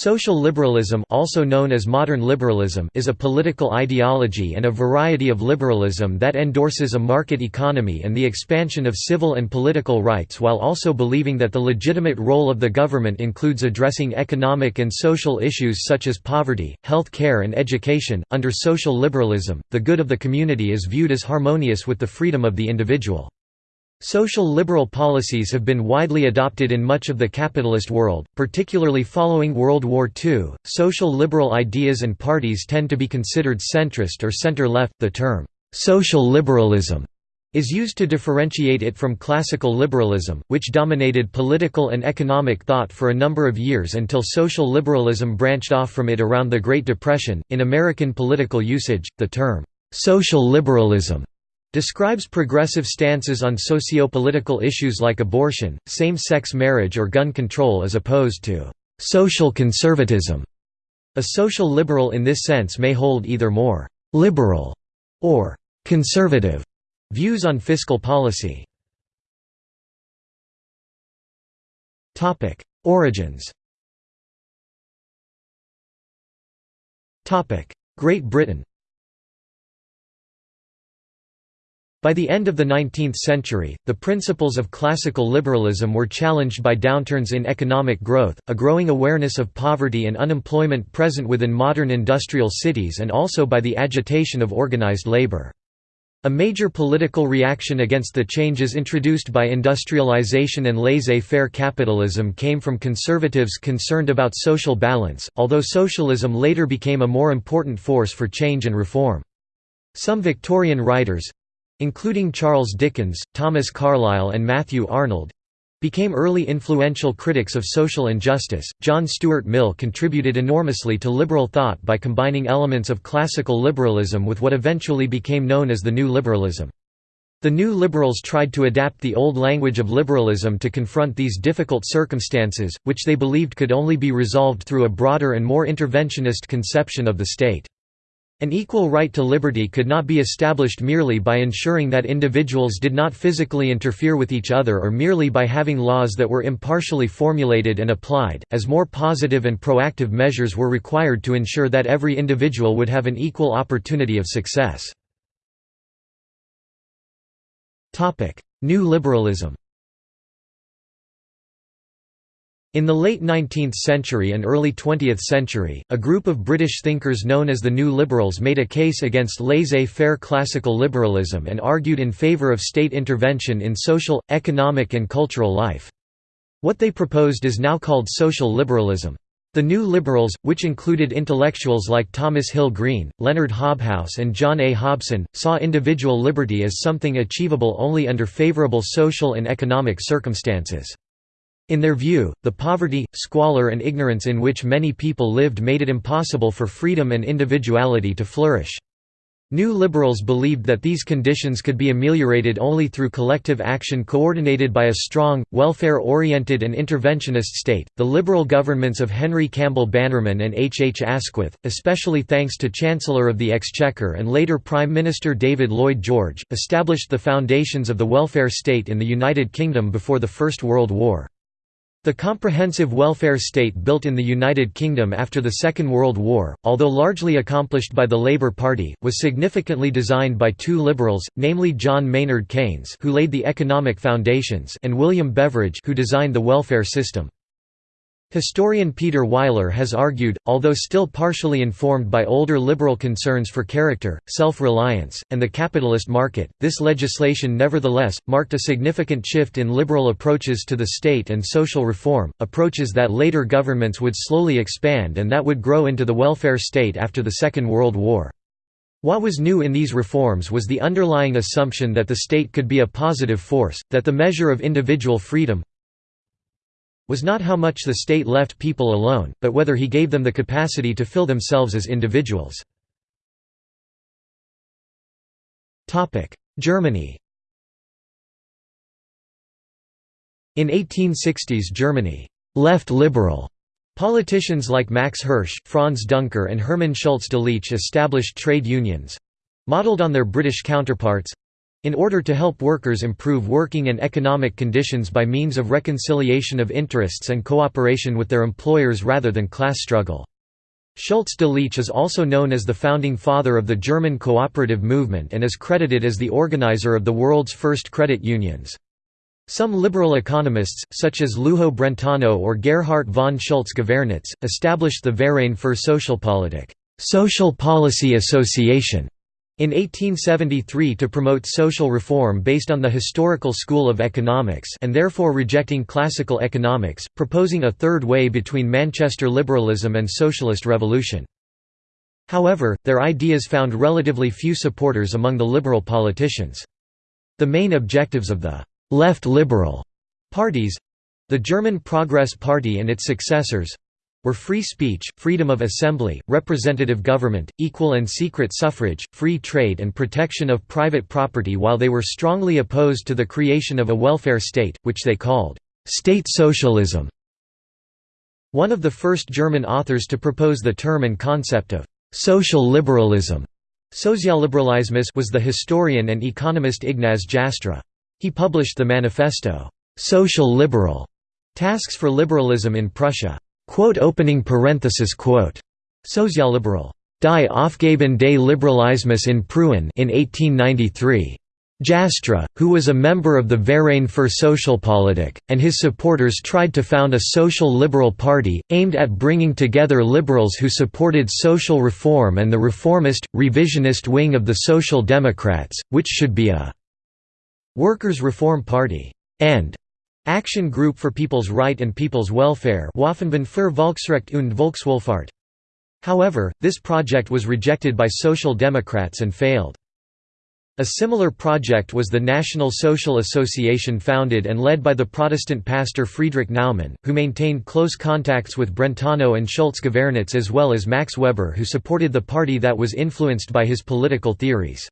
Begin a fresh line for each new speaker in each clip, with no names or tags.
Social liberalism also known as modern liberalism is a political ideology and a variety of liberalism that endorses a market economy and the expansion of civil and political rights while also believing that the legitimate role of the government includes addressing economic and social issues such as poverty, health care and education. Under social liberalism, the good of the community is viewed as harmonious with the freedom of the individual. Social liberal policies have been widely adopted in much of the capitalist world, particularly following World War II. Social liberal ideas and parties tend to be considered centrist or center left. The term, social liberalism, is used to differentiate it from classical liberalism, which dominated political and economic thought for a number of years until social liberalism branched off from it around the Great Depression. In American political usage, the term, social liberalism describes progressive stances on socio-political issues like abortion, same-sex marriage or gun control as opposed to «social conservatism». A social liberal in this sense may hold either more «liberal» or «conservative» views on fiscal policy. Origins Great Britain By the end of the 19th century, the principles of classical liberalism were challenged by downturns in economic growth, a growing awareness of poverty and unemployment present within modern industrial cities and also by the agitation of organized labor. A major political reaction against the changes introduced by industrialization and laissez-faire capitalism came from conservatives concerned about social balance, although socialism later became a more important force for change and reform. Some Victorian writers, including Charles Dickens, Thomas Carlyle, and Matthew Arnold became early influential critics of social injustice. John Stuart Mill contributed enormously to liberal thought by combining elements of classical liberalism with what eventually became known as the New Liberalism. The New Liberals tried to adapt the old language of liberalism to confront these difficult circumstances, which they believed could only be resolved through a broader and more interventionist conception of the state. An equal right to liberty could not be established merely by ensuring that individuals did not physically interfere with each other or merely by having laws that were impartially formulated and applied, as more positive and proactive measures were required to ensure that every individual would have an equal opportunity of success. New liberalism In the late 19th century and early 20th century, a group of British thinkers known as the New Liberals made a case against laissez-faire classical liberalism and argued in favour of state intervention in social, economic and cultural life. What they proposed is now called social liberalism. The New Liberals, which included intellectuals like Thomas Hill Green, Leonard Hobhouse and John A. Hobson, saw individual liberty as something achievable only under favourable social and economic circumstances. In their view, the poverty, squalor and ignorance in which many people lived made it impossible for freedom and individuality to flourish. New liberals believed that these conditions could be ameliorated only through collective action coordinated by a strong, welfare oriented, and interventionist state. The liberal governments of Henry Campbell Bannerman and H. H. Asquith, especially thanks to Chancellor of the Exchequer and later Prime Minister David Lloyd George, established the foundations of the welfare state in the United Kingdom before the First World War. The comprehensive welfare state built in the United Kingdom after the Second World War, although largely accomplished by the Labour Party, was significantly designed by two liberals, namely John Maynard Keynes who laid the economic foundations and William Beveridge who designed the welfare system. Historian Peter Weiler has argued, although still partially informed by older liberal concerns for character, self-reliance, and the capitalist market, this legislation nevertheless, marked a significant shift in liberal approaches to the state and social reform, approaches that later governments would slowly expand and that would grow into the welfare state after the Second World War. What was new in these reforms was the underlying assumption that the state could be a positive force, that the measure of individual freedom, was not how much the state left people alone, but whether he gave them the capacity to fill themselves as individuals. Germany In 1860s Germany, left liberal politicians like Max Hirsch, Franz Duncker and Hermann Schulze Delitzsch established trade unions—modeled on their British counterparts, In order to help workers improve working and economic conditions by means of reconciliation of interests and cooperation with their employers rather than class struggle. Schulze Delitzsch is also known as the founding father of the German cooperative movement and is credited as the organizer of the world's first credit unions. Some liberal economists, such as Lujo Brentano or Gerhard von Schulze-Gaevernitz, established the Verein für Sozialpolitik Social Policy Association in 1873 to promote social reform based on the historical school of economics and therefore rejecting classical economics, proposing a third way between Manchester liberalism and socialist revolution. However, their ideas found relatively few supporters among the liberal politicians. The main objectives of the «left liberal» parties—the German Progress Party and its successors, were free speech, freedom of assembly, representative government, equal and secret suffrage, free trade and protection of private property while they were strongly opposed to the creation of a welfare state, which they called, "...state socialism". One of the first German authors to propose the term and concept of «social liberalism» Sozialliberalismus was the historian and economist Ignaz Jastrow. He published the manifesto, «Social Liberal» Tasks for Liberalism in Prussia. Quote opening parenthesis quote. Sozialliberal. Die Aufgaben des Liberalismus in Preußen in 1893. Jastrow, who was a member of the Verein für Sozialpolitik, and his supporters tried to found a social liberal party, aimed at bringing together liberals who supported social reform and the reformist, revisionist wing of the Social Democrats, which should be a workers' reform party, and Action Group for People's Right and People's Welfare Waffenbund für Volksrecht und Volkswohlfahrt. However, this project was rejected by Social Democrats and failed. A similar project was the National Social Association founded and led by the Protestant pastor Friedrich Naumann, who maintained close contacts with Brentano and Schulze-Gaevernitz as well as Max Weber who supported the party that was influenced by his political theories.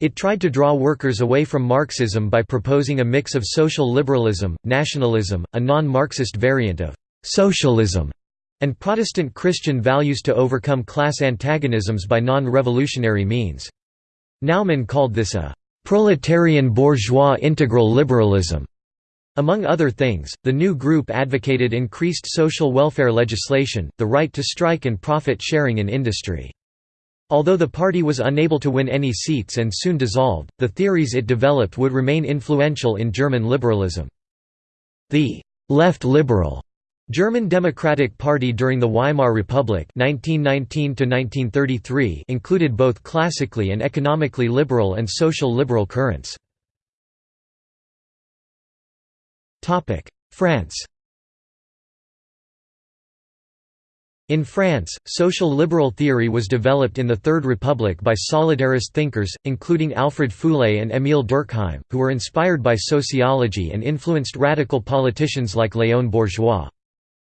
It tried to draw workers away from Marxism by proposing a mix of social liberalism, nationalism, a non-Marxist variant of «socialism», and Protestant Christian values to overcome class antagonisms by non-revolutionary means. Naumann called this a «proletarian bourgeois integral liberalism». Among other things, the new group advocated increased social welfare legislation, the right to strike and profit sharing in industry. Although the party was unable to win any seats and soon dissolved, the theories it developed would remain influential in German liberalism. The «left liberal» German Democratic Party during the Weimar Republic 1919 included both classically and economically liberal and social liberal currents. France In France, social liberal theory was developed in the Third Republic by solidarist thinkers, including Alfred Fouillée and Émile Durkheim, who were inspired by sociology and influenced radical politicians like Léon Bourgeois.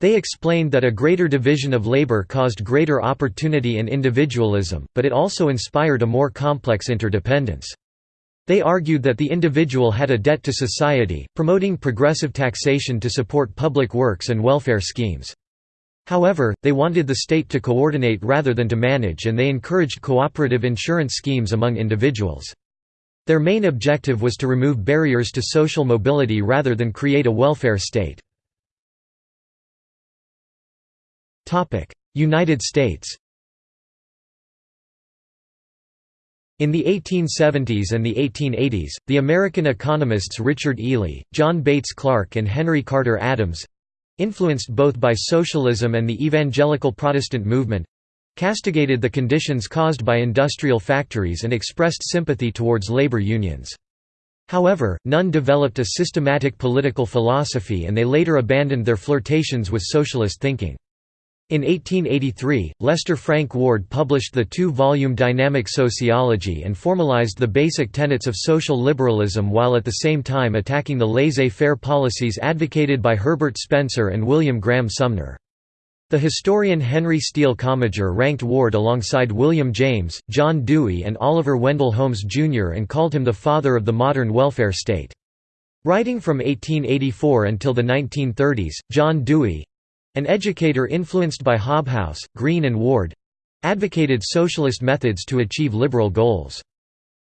They explained that a greater division of labor caused greater opportunity and individualism, but it also inspired a more complex interdependence. They argued that the individual had a debt to society, promoting progressive taxation to support public works and welfare schemes. However, they wanted the state to coordinate rather than to manage and they encouraged cooperative insurance schemes among individuals. Their main objective was to remove barriers to social mobility rather than create a welfare state. United States In the 1870s and the 1880s, the American economists Richard Ely, John Bates Clark and Henry Carter Adams influenced both by socialism and the evangelical Protestant movement castigated the conditions caused by industrial factories and expressed sympathy towards labor unions. However, none developed a systematic political philosophy and they later abandoned their flirtations with socialist thinking. In 1883, Lester Frank Ward published the two-volume Dynamic Sociology and formalized the basic tenets of social liberalism while at the same time attacking the laissez-faire policies advocated by Herbert Spencer and William Graham Sumner. The historian Henry Steele Commager ranked Ward alongside William James, John Dewey and Oliver Wendell Holmes Jr. and called him the father of the modern welfare state. Writing from 1884 until the 1930s, John Dewey, an educator influenced by Hobhouse, Green and Ward advocated socialist methods to achieve liberal goals.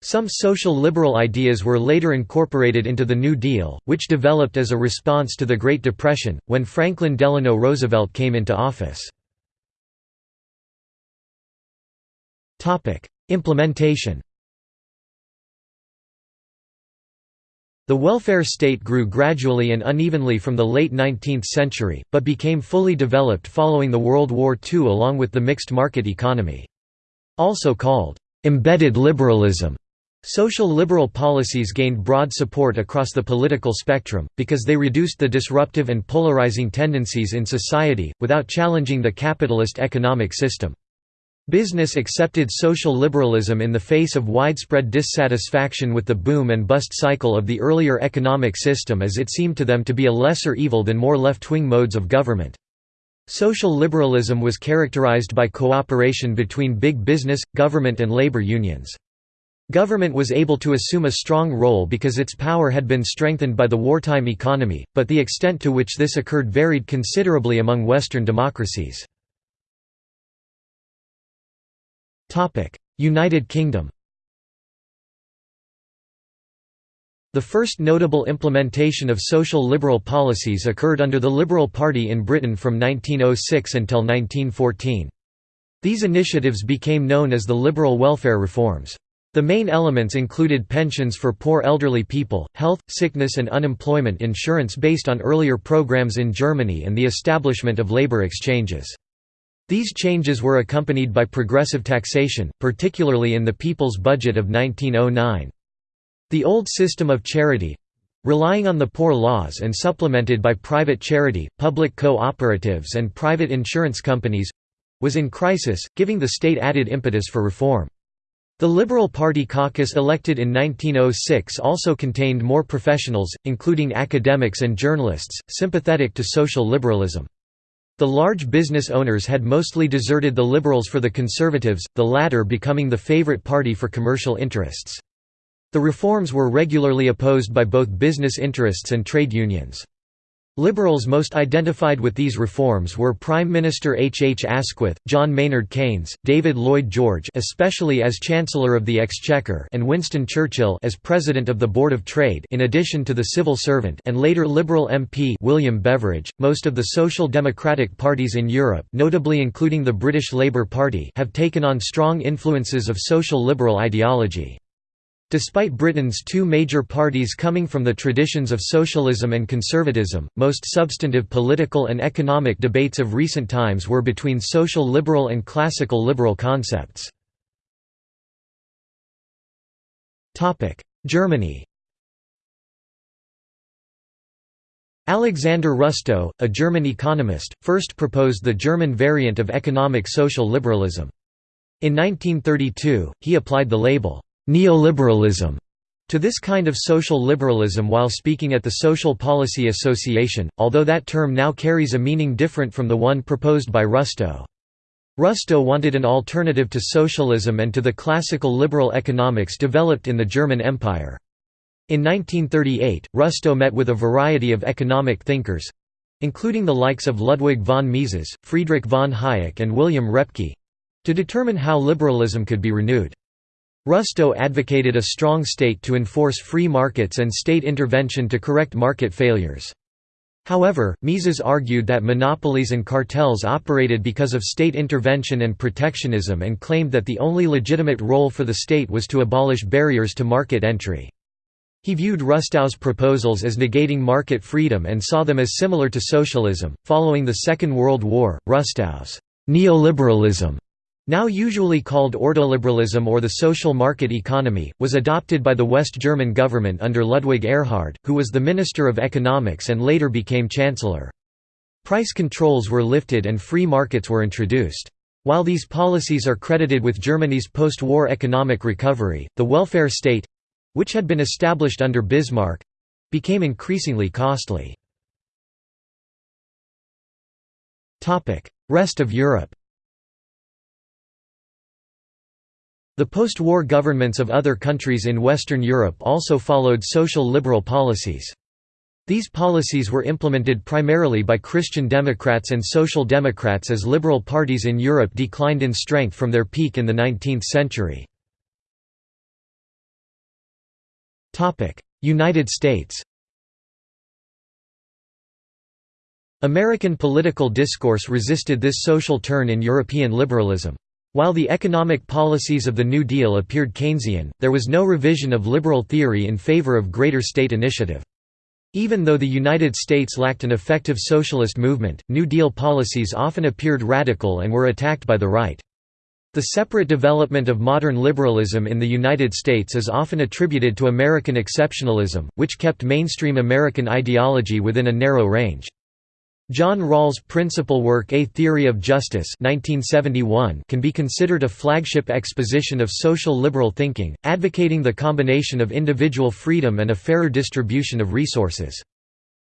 Some social liberal ideas were later incorporated into the New Deal, which developed as a response to the Great Depression, when Franklin Delano Roosevelt came into office. Implementation The welfare state grew gradually and unevenly from the late 19th century, but became fully developed following the World War II along with the mixed market economy. Also called, "...embedded liberalism", Social liberal policies gained broad support across the political spectrum, because they reduced the disruptive and polarizing tendencies in society, without challenging the capitalist economic system. Business accepted social liberalism in the face of widespread dissatisfaction with the boom and bust cycle of the earlier economic system as it seemed to them to be a lesser evil than more left-wing modes of government. Social liberalism was characterized by cooperation between big business, government and labor unions. Government was able to assume a strong role because its power had been strengthened by the wartime economy, but the extent to which this occurred varied considerably among Western democracies. United Kingdom The first notable implementation of social liberal policies occurred under the Liberal Party in Britain from 1906 until 1914. These initiatives became known as the liberal welfare reforms. The main elements included pensions for poor elderly people, health, sickness and unemployment insurance based on earlier programs in Germany and the establishment of labor exchanges. These changes were accompanied by progressive taxation, particularly in the People's Budget of 1909. The old system of charity—relying on the poor laws and supplemented by private charity, public co-operatives and private insurance companies—was in crisis, giving the state added impetus for reform. The Liberal Party caucus elected in 1906 also contained more professionals, including academics and journalists, sympathetic to social liberalism. The large business owners had mostly deserted the Liberals for the Conservatives, the latter becoming the favorite party for commercial interests. The reforms were regularly opposed by both business interests and trade unions. Liberals most identified with these reforms were Prime Minister H. H. Asquith, John Maynard Keynes, David Lloyd George especially as Chancellor of the Exchequer and Winston Churchill as President of the Board of Trade in addition to the civil servant and later Liberal MP William Beveridge. Most of the social democratic parties in Europe notably including the British Labour Party have taken on strong influences of social liberal ideology. Despite Britain's two major parties coming from the traditions of socialism and conservatism, most substantive political and economic debates of recent times were between social liberal and classical liberal concepts. Germany Alexander Rustow, a German economist, first proposed the German variant of economic social liberalism. In 1932, he applied the label, neoliberalism to this kind of social liberalism while speaking at the Social Policy Association, although that term now carries a meaning different from the one proposed by Rustow. Rustow wanted an alternative to socialism and to the classical liberal economics developed in the German Empire. In 1938, Rustow met with a variety of economic thinkers—including the likes of Ludwig von Mises, Friedrich von Hayek and William Röpke—to determine how liberalism could be renewed. Rustow advocated a strong state to enforce free markets and state intervention to correct market failures. However, Mises argued that monopolies and cartels operated because of state intervention and protectionism and claimed that the only legitimate role for the state was to abolish barriers to market entry. He viewed Rustow's proposals as negating market freedom and saw them as similar to socialism. Following the Second World War, Rustow's neoliberalism now usually called ordoliberalism or the social market economy, was adopted by the West German government under Ludwig Erhard, who was the Minister of Economics and later became Chancellor. Price controls were lifted and free markets were introduced. While these policies are credited with Germany's post-war economic recovery, the welfare state—which had been established under Bismarck—became increasingly costly. Rest of Europe The post-war governments of other countries in Western Europe also followed social liberal policies. These policies were implemented primarily by Christian Democrats and Social Democrats as liberal parties in Europe declined in strength from their peak in the 19th century. United States American political discourse resisted this social turn in European liberalism. While the economic policies of the New Deal appeared Keynesian, there was no revision of liberal theory in favor of greater state initiative. Even though the United States lacked an effective socialist movement, New Deal policies often appeared radical and were attacked by the right. The separate development of modern liberalism in the United States is often attributed to American exceptionalism, which kept mainstream American ideology within a narrow range. John Rawls' principal work A Theory of Justice 1971 can be considered a flagship exposition of social liberal thinking, advocating the combination of individual freedom and a fairer distribution of resources.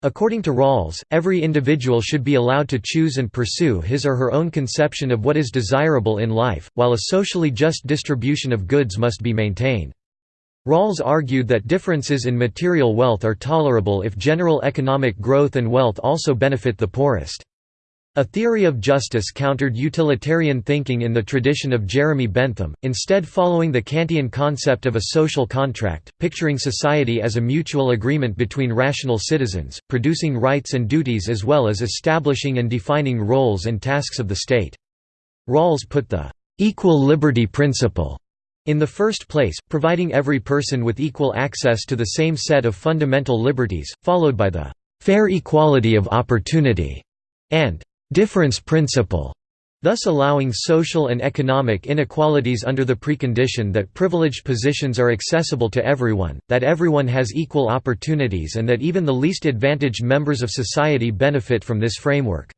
According to Rawls, every individual should be allowed to choose and pursue his or her own conception of what is desirable in life, while a socially just distribution of goods must be maintained. Rawls argued that differences in material wealth are tolerable if general economic growth and wealth also benefit the poorest. A theory of justice countered utilitarian thinking in the tradition of Jeremy Bentham, instead following the Kantian concept of a social contract, picturing society as a mutual agreement between rational citizens, producing rights and duties as well as establishing and defining roles and tasks of the state. Rawls put the «equal liberty principle» In the first place, providing every person with equal access to the same set of fundamental liberties, followed by the «fair equality of opportunity» and «difference principle», thus allowing social and economic inequalities under the precondition that privileged positions are accessible to everyone, that everyone has equal opportunities and that even the least advantaged members of society benefit from this framework.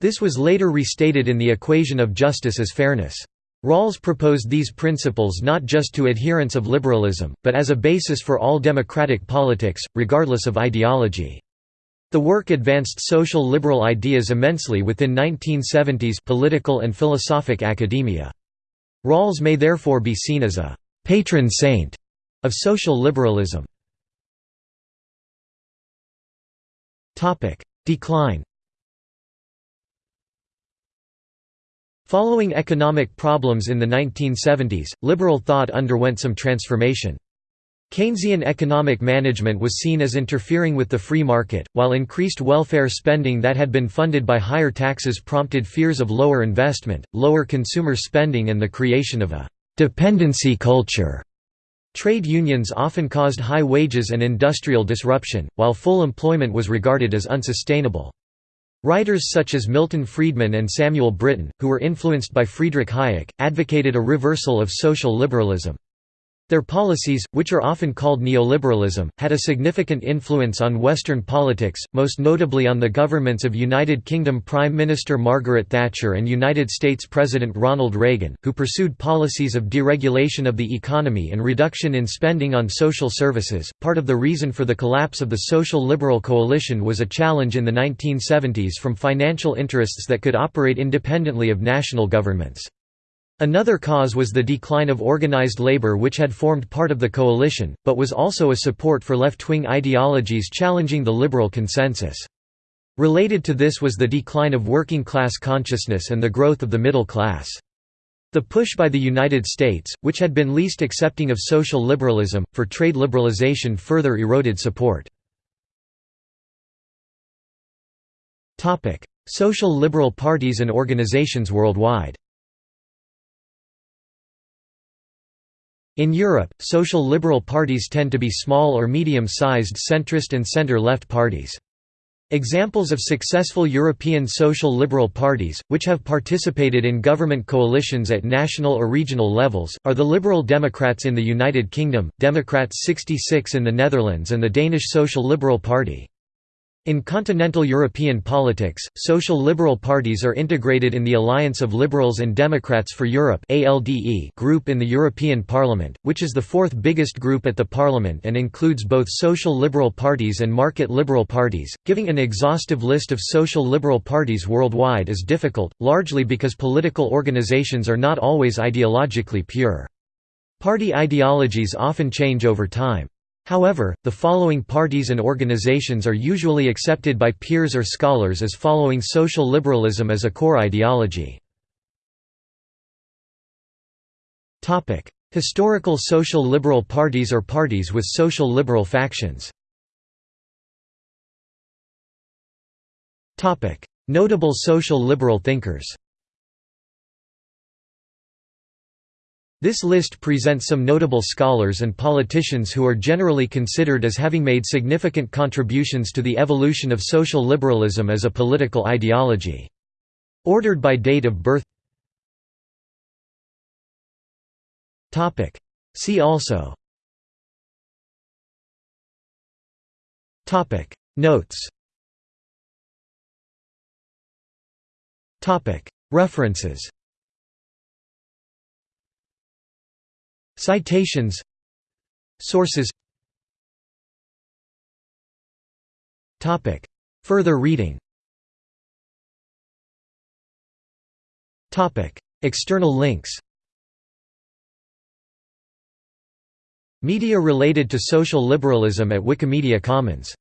This was later restated in the equation of justice as fairness. Rawls proposed these principles not just to adherents of liberalism, but as a basis for all democratic politics, regardless of ideology. The work advanced social liberal ideas immensely within 1970s political and philosophic academia. Rawls may therefore be seen as a «patron saint» of social liberalism. Decline Following economic problems in the 1970s, liberal thought underwent some transformation. Keynesian economic management was seen as interfering with the free market, while increased welfare spending that had been funded by higher taxes prompted fears of lower investment, lower consumer spending and the creation of a «dependency culture». Trade unions often caused high wages and industrial disruption, while full employment was regarded as unsustainable. Writers such as Milton Friedman and Samuel Brittan, who were influenced by Friedrich Hayek, advocated a reversal of social liberalism. Their policies, which are often called neoliberalism, had a significant influence on Western politics, most notably on the governments of United Kingdom Prime Minister Margaret Thatcher and United States President Ronald Reagan, who pursued policies of deregulation of the economy and reduction in spending on social services. Part of the reason for the collapse of the social liberal coalition was a challenge in the 1970s from financial interests that could operate independently of national governments. Another cause was the decline of organized labor which had formed part of the coalition, but was also a support for left-wing ideologies challenging the liberal consensus. Related to this was the decline of working-class consciousness and the growth of the middle class. The push by the United States, which had been least accepting of social liberalism, for trade liberalization further eroded support. Social liberal parties and organizations worldwide In Europe, social liberal parties tend to be small or medium-sized centrist and centre-left parties. Examples of successful European social liberal parties, which have participated in government coalitions at national or regional levels, are the Liberal Democrats in the United Kingdom, Democrats 66 in the Netherlands and the Danish Social Liberal Party. In continental European politics, social liberal parties are integrated in the Alliance of Liberals and Democrats for Europe group in the European Parliament, which is the fourth biggest group at the Parliament and includes both social liberal parties and market liberal parties. Giving an exhaustive list of social liberal parties worldwide is difficult, largely because political organizations are not always ideologically pure. Party ideologies often change over time. However, the following parties and organizations are usually accepted by peers or scholars as following social liberalism as a core ideology. Historical social liberal parties or parties with social liberal factions. Notable social liberal thinkers This list presents some notable scholars and politicians who are generally considered as having made significant contributions to the evolution of social liberalism as a political ideology. Ordered by date of birth. See also. Notes. References Citations. Sources. Topic. Further reading. Topic. External links. Media related to social liberalism at Wikimedia Commons